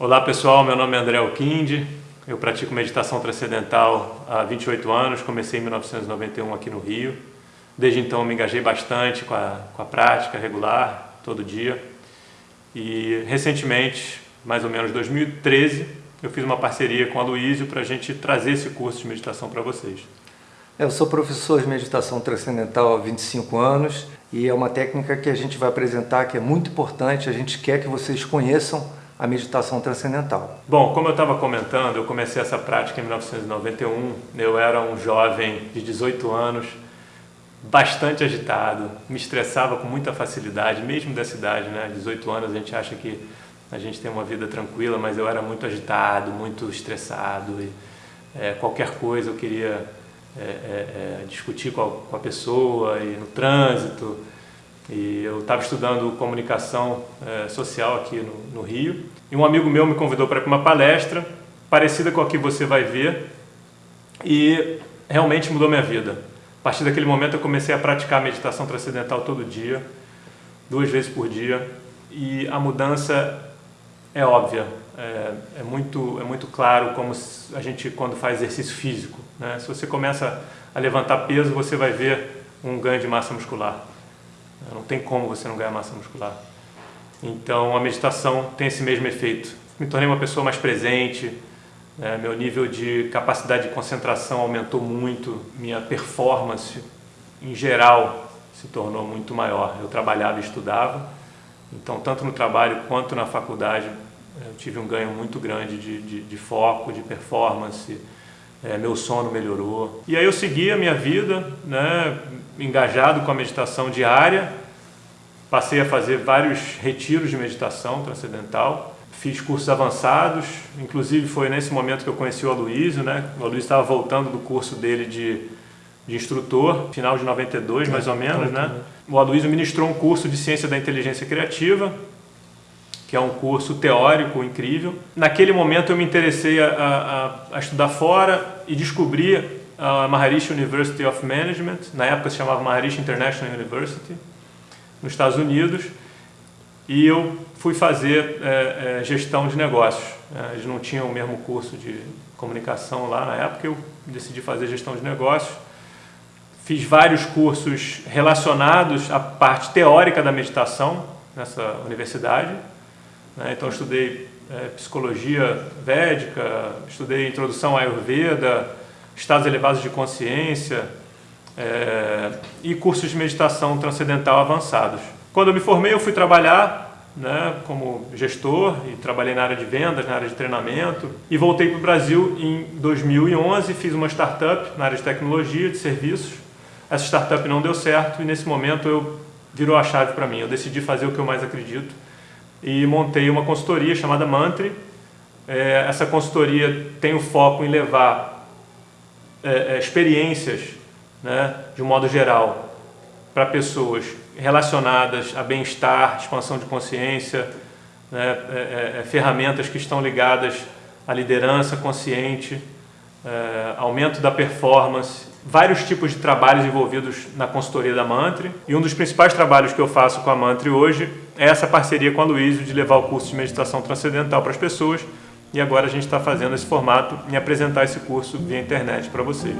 Olá pessoal, meu nome é André Alquinde, eu pratico meditação transcendental há 28 anos, comecei em 1991 aqui no Rio. Desde então me engajei bastante com a, com a prática regular, todo dia. E recentemente, mais ou menos 2013, eu fiz uma parceria com a Luísio para a gente trazer esse curso de meditação para vocês. Eu sou professor de meditação transcendental há 25 anos e é uma técnica que a gente vai apresentar que é muito importante, a gente quer que vocês conheçam a meditação transcendental. Bom, como eu estava comentando, eu comecei essa prática em 1991. Eu era um jovem de 18 anos, bastante agitado, me estressava com muita facilidade, mesmo dessa idade, né? 18 anos a gente acha que a gente tem uma vida tranquila, mas eu era muito agitado, muito estressado e é, qualquer coisa eu queria é, é, é discutir com a, com a pessoa e no trânsito. E eu estava estudando comunicação é, social aqui no, no, Rio. E um amigo meu me convidou para uma palestra parecida com a que você vai ver. E realmente mudou minha vida. A partir daquele momento eu comecei a praticar meditação transcendental todo dia, duas vezes por dia. E a mudança é óbvia. É, é muito, é muito claro como a gente quando faz exercício físico. Né? Se você começa a levantar peso, você vai ver um ganho de massa muscular. Não tem como você não ganhar massa muscular. Então a meditação tem esse mesmo efeito. Me tornei uma pessoa mais presente, né? meu nível de capacidade de concentração aumentou muito, minha performance em geral se tornou muito maior. Eu trabalhava e estudava, então tanto no trabalho quanto na faculdade eu tive um ganho muito grande de, de, de foco, de performance, é, meu sono melhorou. E aí eu segui a minha vida, né, engajado com a meditação diária, passei a fazer vários retiros de meditação transcendental, fiz cursos avançados, inclusive foi nesse momento que eu conheci o Aloysio, né? o Aloysio estava voltando do curso dele de, de instrutor, final de 92 mais ou menos, né? O Aloysio ministrou um curso de Ciência da Inteligência Criativa, que é um curso teórico incrível. Naquele momento eu me interessei a, a, a estudar fora e descobri a Maharishi University of Management, na época se chamava Maharishi International University, nos Estados Unidos, e eu fui fazer é, é, gestão de negócios. É, eles não tinham o mesmo curso de comunicação lá na época, eu decidi fazer gestão de negócios. Fiz vários cursos relacionados à parte teórica da meditação nessa universidade, né? Então, estudei é, psicologia védica, estudei introdução à Ayurveda, estados elevados de consciência é, e cursos de meditação transcendental avançados. Quando eu me formei, eu fui trabalhar né, como gestor e trabalhei na área de vendas, na área de treinamento e voltei para o Brasil em 2011, fiz uma startup na área de tecnologia, de serviços. Essa startup não deu certo e nesse momento eu virou a chave para mim. Eu decidi fazer o que eu mais acredito, e montei uma consultoria chamada Mantri. É, essa consultoria tem o foco em levar é, é, experiências, né, de um modo geral, para pessoas relacionadas a bem-estar, expansão de consciência, né, é, é, é, ferramentas que estão ligadas à liderança consciente, aumento da performance, vários tipos de trabalhos envolvidos na consultoria da Mantri. E um dos principais trabalhos que eu faço com a Mantri hoje essa parceria com a Luísio de levar o curso de meditação transcendental para as pessoas. E agora a gente está fazendo esse formato em apresentar esse curso via internet para vocês.